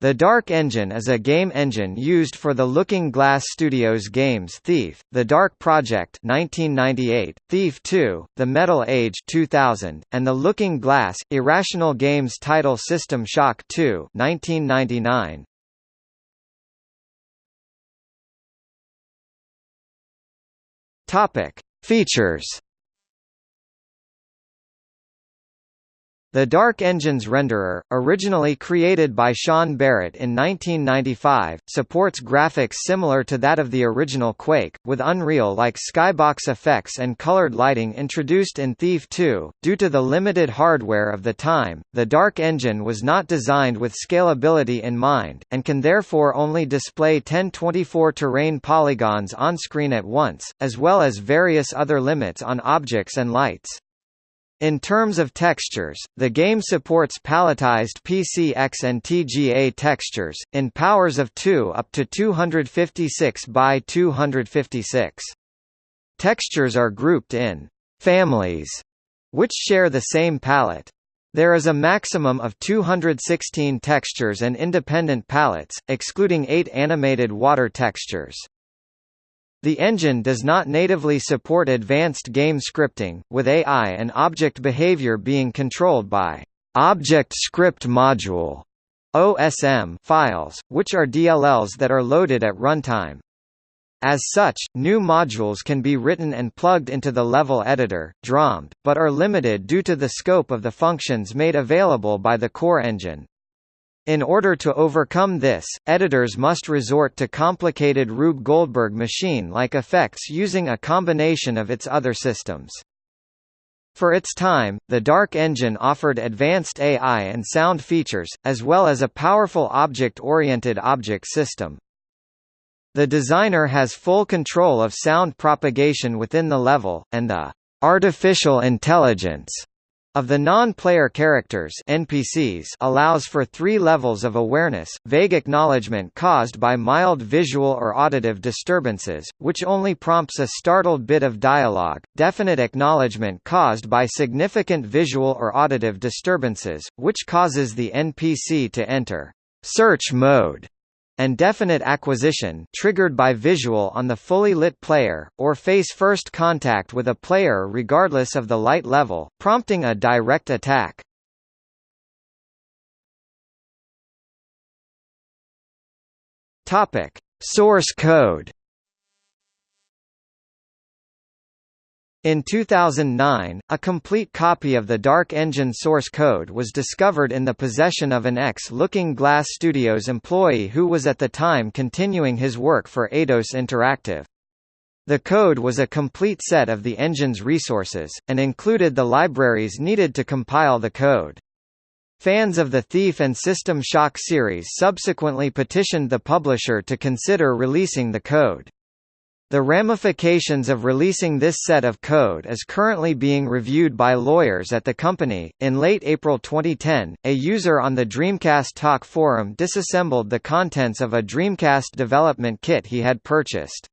The Dark Engine is a game engine used for the Looking Glass Studios games Thief, The Dark Project 1998, Thief 2, The Metal Age 2000, and the Looking Glass Irrational Games title System Shock 2 1999. Topic: Features The Dark Engine's renderer, originally created by Sean Barrett in 1995, supports graphics similar to that of the original Quake, with Unreal-like skybox effects and colored lighting introduced in Thief 2. Due to the limited hardware of the time, the Dark Engine was not designed with scalability in mind, and can therefore only display 1024 terrain polygons on screen at once, as well as various other limits on objects and lights. In terms of textures, the game supports palletized PCX and TGA textures, in powers of 2 up to 256 by 256. Textures are grouped in families, which share the same palette. There is a maximum of 216 textures and independent palettes, excluding 8 animated water textures. The engine does not natively support advanced game scripting, with AI and object behavior being controlled by Object Script Module OSM files, which are DLLs that are loaded at runtime. As such, new modules can be written and plugged into the level editor, DROMed, but are limited due to the scope of the functions made available by the core engine. In order to overcome this, editors must resort to complicated Rube Goldberg machine-like effects using a combination of its other systems. For its time, the Dark Engine offered advanced AI and sound features, as well as a powerful object-oriented object system. The designer has full control of sound propagation within the level, and the artificial intelligence of the non-player characters NPCs allows for three levels of awareness, vague acknowledgement caused by mild visual or auditive disturbances, which only prompts a startled bit of dialogue, definite acknowledgement caused by significant visual or auditive disturbances, which causes the NPC to enter search mode and definite acquisition triggered by visual on the fully lit player, or face first contact with a player regardless of the light level, prompting a direct attack. Source code In 2009, a complete copy of the Dark Engine source code was discovered in the possession of an ex-Looking Glass Studios employee who was at the time continuing his work for Eidos Interactive. The code was a complete set of the engine's resources, and included the libraries needed to compile the code. Fans of the Thief and System Shock series subsequently petitioned the publisher to consider releasing the code. The ramifications of releasing this set of code is currently being reviewed by lawyers at the company. In late April 2010, a user on the Dreamcast Talk forum disassembled the contents of a Dreamcast development kit he had purchased.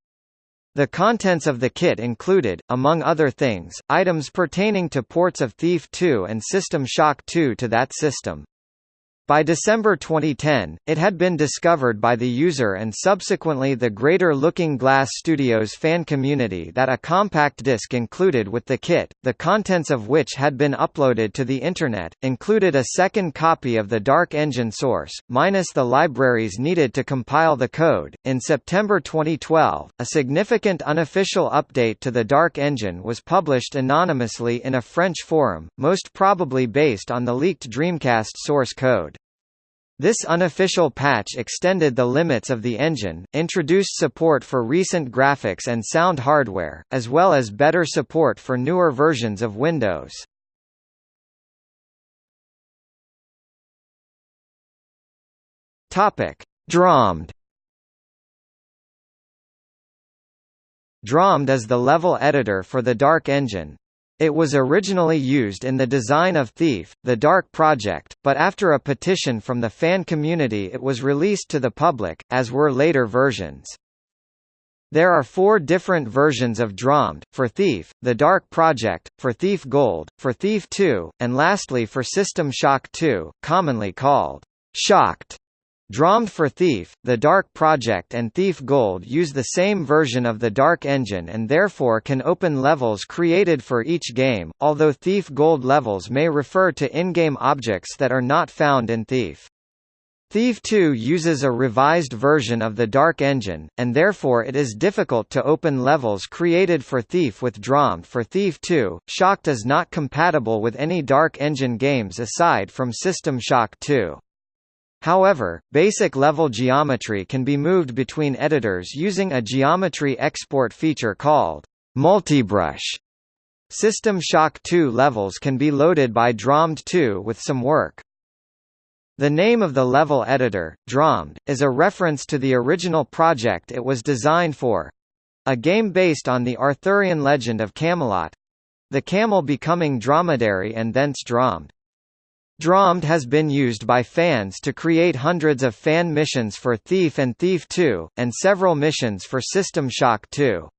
The contents of the kit included, among other things, items pertaining to ports of Thief 2 and System Shock 2 to that system. By December 2010, it had been discovered by the user and subsequently the greater Looking Glass Studios fan community that a compact disc included with the kit, the contents of which had been uploaded to the Internet, included a second copy of the Dark Engine source, minus the libraries needed to compile the code. In September 2012, a significant unofficial update to the Dark Engine was published anonymously in a French forum, most probably based on the leaked Dreamcast source code. This unofficial patch extended the limits of the engine, introduced support for recent graphics and sound hardware, as well as better support for newer versions of Windows. Topic: DROMed DROMed is the level editor for the Dark Engine, it was originally used in the design of Thief, the Dark Project, but after a petition from the fan community it was released to the public, as were later versions. There are four different versions of DROMed, for Thief, the Dark Project, for Thief Gold, for Thief 2, and lastly for System Shock 2, commonly called ShockEd. DROMed for Thief, the Dark Project and Thief Gold use the same version of the Dark engine and therefore can open levels created for each game, although Thief Gold levels may refer to in-game objects that are not found in Thief. Thief 2 uses a revised version of the Dark engine, and therefore it is difficult to open levels created for Thief with DROMed for Thief 2. ShockEd is not compatible with any Dark engine games aside from System Shock 2. However, basic level geometry can be moved between editors using a geometry export feature called multibrush. System Shock 2 levels can be loaded by DROMed 2 with some work. The name of the level editor, DROMed, is a reference to the original project it was designed for—a game based on the Arthurian legend of Camelot—the camel becoming dromedary and thence dromed. DROMed has been used by fans to create hundreds of fan missions for Thief and Thief 2, and several missions for System Shock 2.